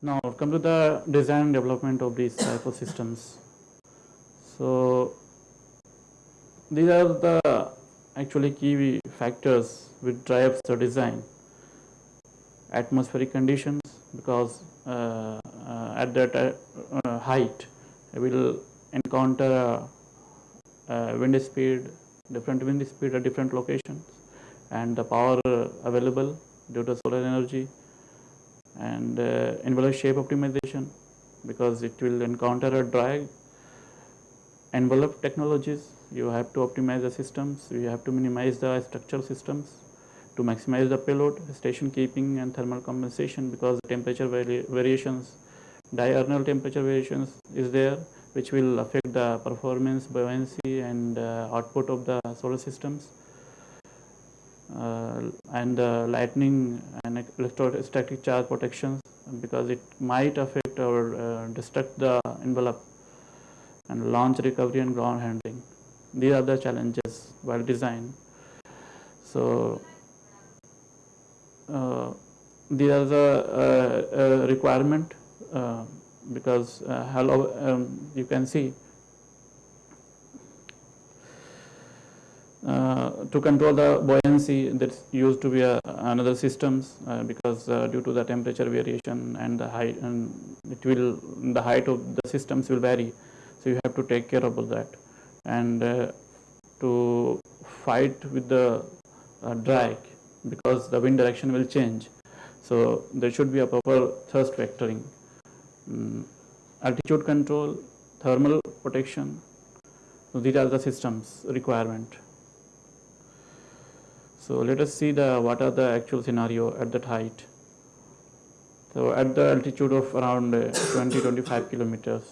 Now come to the design and development of these type of systems. So these are the actually key factors which drives the design. Atmospheric conditions because uh, uh, at that uh, height we will encounter wind speed, different wind speed at different locations and the power available due to solar energy and uh, envelope shape optimization because it will encounter a drag envelope technologies. You have to optimize the systems. You have to minimize the structural systems to maximize the payload station keeping and thermal compensation because temperature vari variations diurnal temperature variations is there which will affect the performance buoyancy and uh, output of the solar systems and uh, lightning and electrostatic charge protections because it might affect or uh, destruct the envelope and launch recovery and ground handling. These are the challenges while design. So uh, these are the uh, uh, requirement because hello um, you can see Uh, to control the buoyancy that's used to be a, another systems uh, because uh, due to the temperature variation and the height and it will the height of the systems will vary. So you have to take care about that. And uh, to fight with the uh, drag because the wind direction will change. So there should be a proper thrust vectoring. Um, altitude control thermal protection. So these are the systems requirement so let us see the what are the actual scenario at that height. So at the altitude of around uh, 20 25 kilometers,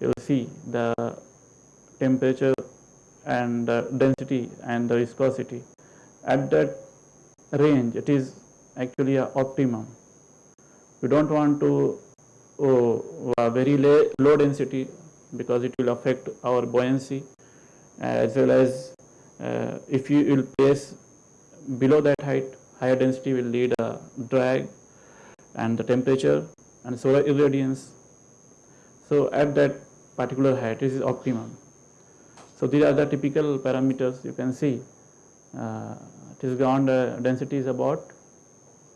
you will see the temperature and uh, density and the viscosity. At that range, it is actually a optimum. We don't want to oh, a very low density because it will affect our buoyancy as well as uh, if you will place below that height higher density will lead a drag and the temperature and solar irradiance. So at that particular height this is optimum. So these are the typical parameters you can see. Uh, it is ground uh, density is about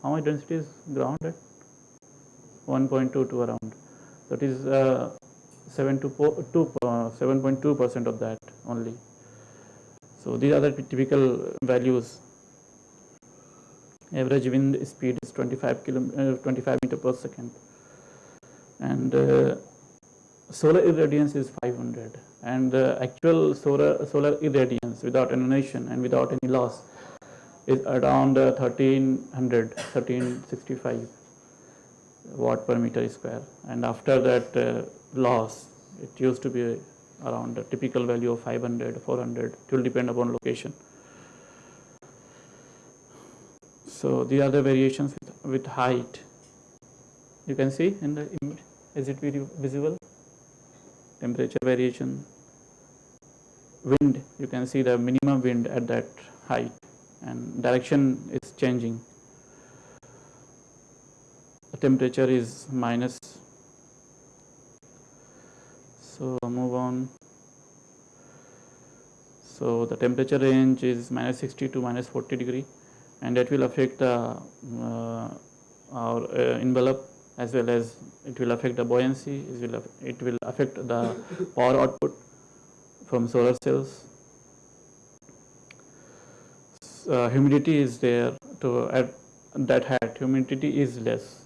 how much density is ground at 1.2 to around. So it is uh, 7 to 7.2 uh, percent of that only. So these are the typical values average wind speed is 25 kilo, uh, 25 meter per second. And uh, solar irradiance is 500 and uh, actual solar solar irradiance without annihilation and without any loss is around 1300 uh, 1365 watt per meter square. And after that uh, loss it used to be around a typical value of 500 400 it will depend upon location so these are the variations with, with height. You can see in the image is it visible? Temperature variation. Wind you can see the minimum wind at that height and direction is changing. The temperature is minus. So move on. So the temperature range is minus 60 to minus 40 degree and that will affect the uh, our uh, envelope as well as it will affect the buoyancy, it will, it will affect the power output from solar cells. Uh, humidity is there to at that height, humidity is less.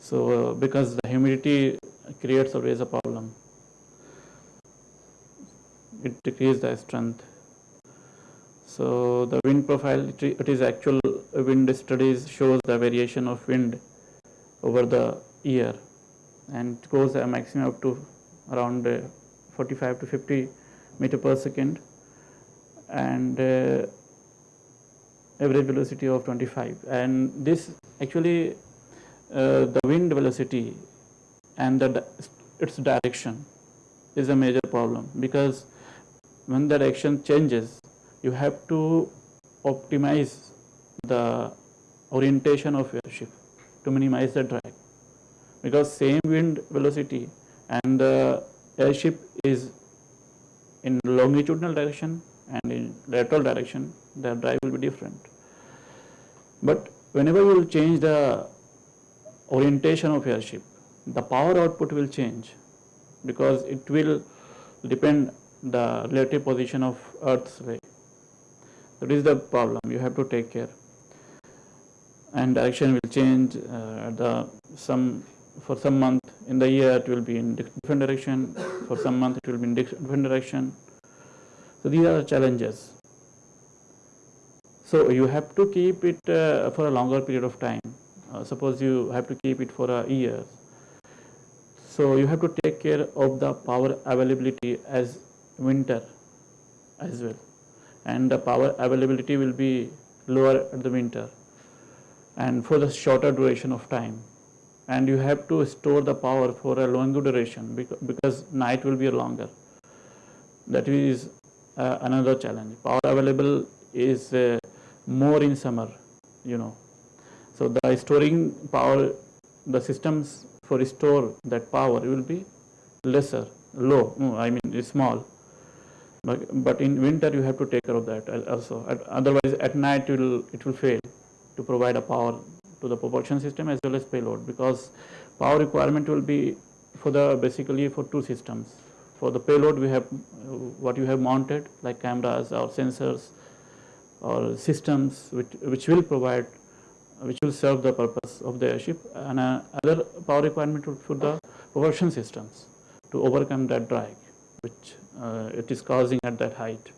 So, uh, because the humidity creates always a problem, it decreases the strength so the wind profile, it is actual wind studies shows the variation of wind over the year. And goes a maximum up to around uh, 45 to 50 meter per second. And uh, average velocity of 25 and this actually uh, the wind velocity and the its direction is a major problem. Because when the direction changes you have to optimize the orientation of your ship to minimize the drag. because same wind velocity and the airship is in longitudinal direction and in lateral direction the drive will be different. But whenever you will change the orientation of airship the power output will change because it will depend the relative position of earth's way. That is the problem. You have to take care. And direction will change uh, the some for some month in the year it will be in different direction. For some month it will be in different direction. So these are the challenges. So you have to keep it uh, for a longer period of time. Uh, suppose you have to keep it for a year. So you have to take care of the power availability as winter as well and the power availability will be lower at the winter and for the shorter duration of time. And you have to store the power for a longer duration because night will be longer. That is uh, another challenge. Power available is uh, more in summer you know. So the storing power the systems for store that power will be lesser low i mean small but, but in winter you have to take care of that also otherwise at night it will it will fail to provide a power to the propulsion system as well as payload because power requirement will be for the basically for two systems. For the payload we have what you have mounted like cameras or sensors or systems which, which will provide which will serve the purpose of the airship and uh, other power requirement for the propulsion systems to overcome that drag which Uh, it is causing at that height.